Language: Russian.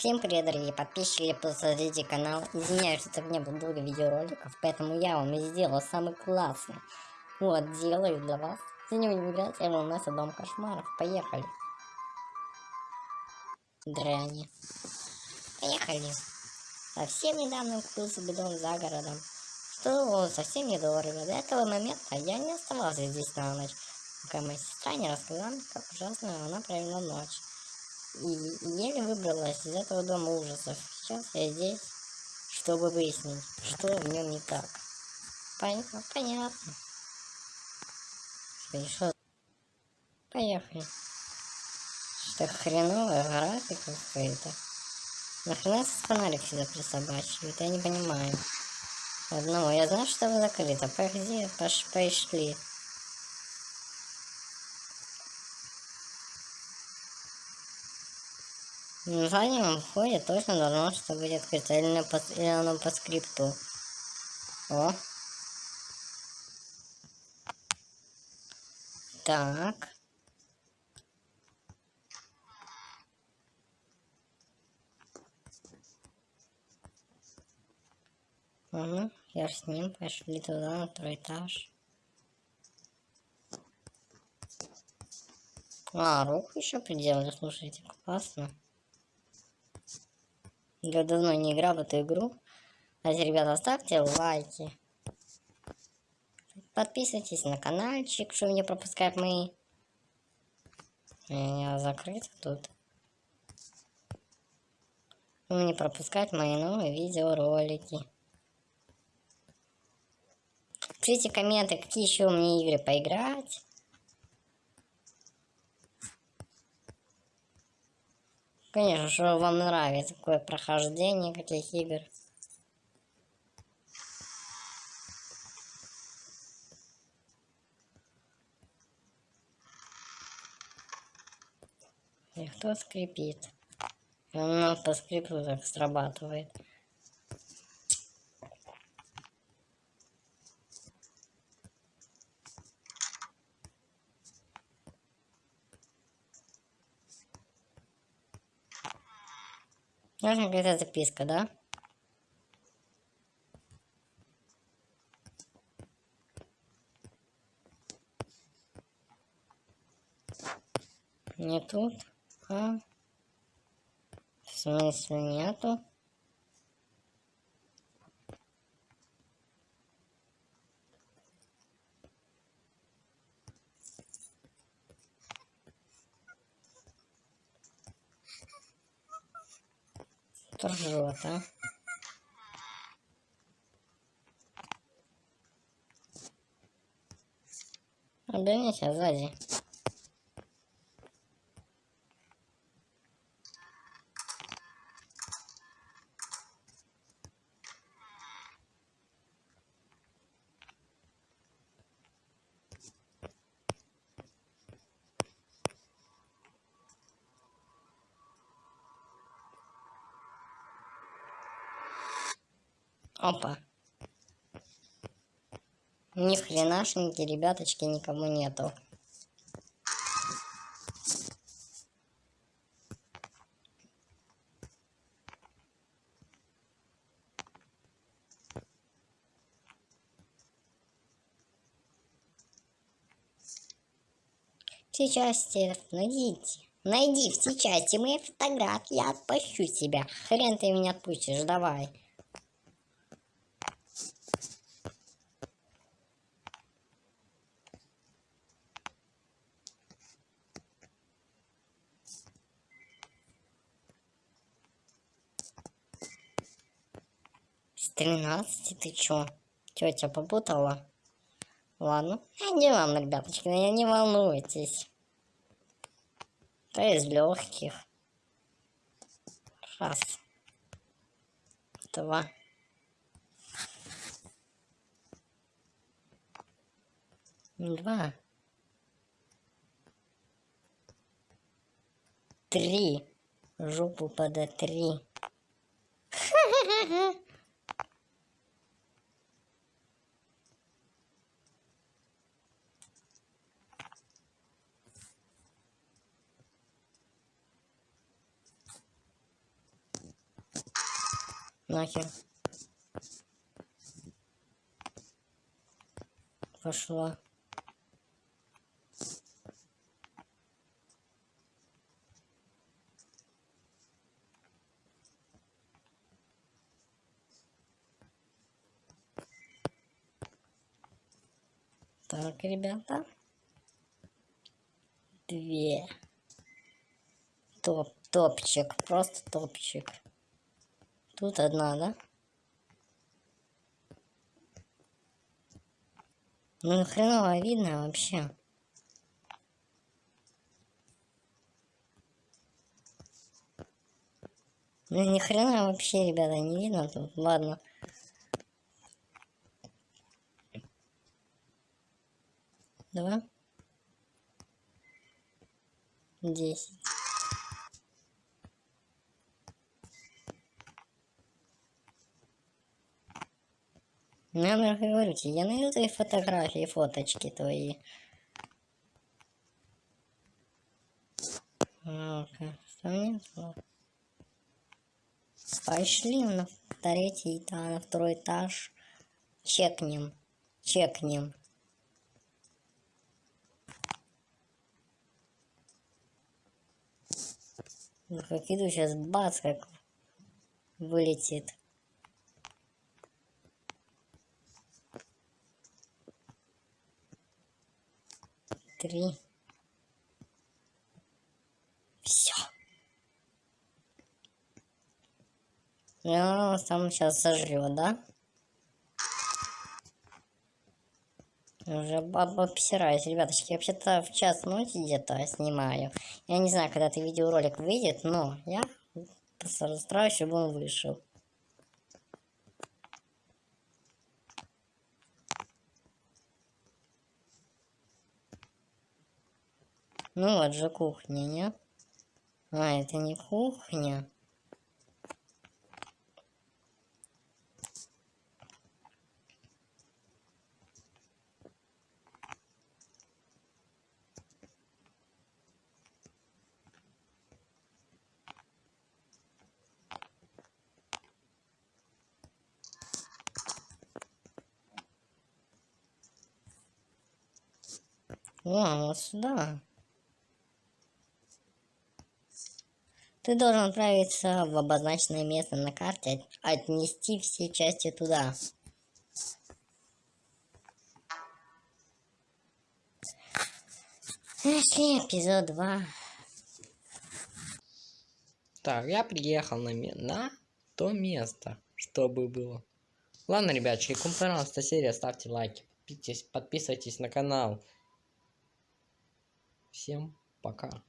Всем привет, дорогие подписчики, посмотрите канал. Извиняюсь, что так не было долго видеороликов, поэтому я вам сделал самый классный. Вот, делаю для вас. Сегодня будем играть у нас Дом Кошмаров. Поехали. Дряни. Поехали. Совсем недавно купил себе дом за городом. Что совсем недорого. До этого момента я не оставался здесь на ночь, пока моя сестра не рассказала, как ужасно она провела ночь еле выбралась из этого дома ужасов. Сейчас я здесь, чтобы выяснить, что в нем не так. Понятно? Понятно. Что? Поехали. Что хреновая графика какая-то. Нахрена фонарик сюда присобачивают? Я не понимаю. Одного. Я знаю, что вы закрыто. Погоди, пош пошли. В заднем входе точно должно что открыто, или, по, или оно по скрипту. О. Так. Ладно, я с ним пошли туда, на второй этаж. А, руку еще приделали, слушайте, классно. Я давно не играл в эту игру. Кстати, ребята, ставьте лайки. Подписывайтесь на каналчик, чтобы не пропускать мои... У меня закрыто тут. Чтобы не пропускать мои новые видеоролики. Пишите комменты, какие еще мне игры поиграть. Конечно, что вам нравится такое прохождение каких игр. И кто скрипит? Он по скрипту так срабатывает. Нужна какая-то записка, да? Не тут, а? В смысле нету? Ржет, а? Обернись, а сзади. Опа. Ни хренашеньки, ребяточки, никому нету. Все части найдите. Найди все части мои фотографии, я отпущу тебя. Хрен ты меня отпустишь, давай. 13 ты чё? Тетя попутала? Ладно. А не вам, ребяточки, не, не волнуйтесь. То из легких. Раз. Два. Два. Три. Жопу пода три. Нахер. Пошла. Так, ребята. Две. Топ, топчик, просто топчик. Тут одна, да? Ну, хреново видно вообще. Ну, ни хрена вообще, ребята, не видно тут. Ладно. Два. Десять. Ну, я говорю тебе, я найду твои фотографии, фоточки твои. Ну-ка, мне Пошли на третий этаж, на второй этаж. Чекнем. Чекнем. Ну, как иду сейчас, бац, как вылетит. Три. Все. Я сам сейчас сожрет, да? Уже обсираюсь, ребяточки. Вообще-то в час ночи где-то снимаю. Я не знаю, когда ты видеоролик выйдет, но я постараюсь, чтобы он вышел. Ну вот же кухня, не? А, это не кухня. О, вот сюда. Ты должен отправиться в обозначенное место на карте, отнести все части туда. Нашли эпизод 2. Так, я приехал на, на то место, чтобы было. Ладно, ребятки, кому понравилась эта серия, ставьте лайки, подписывайтесь на канал. Всем пока.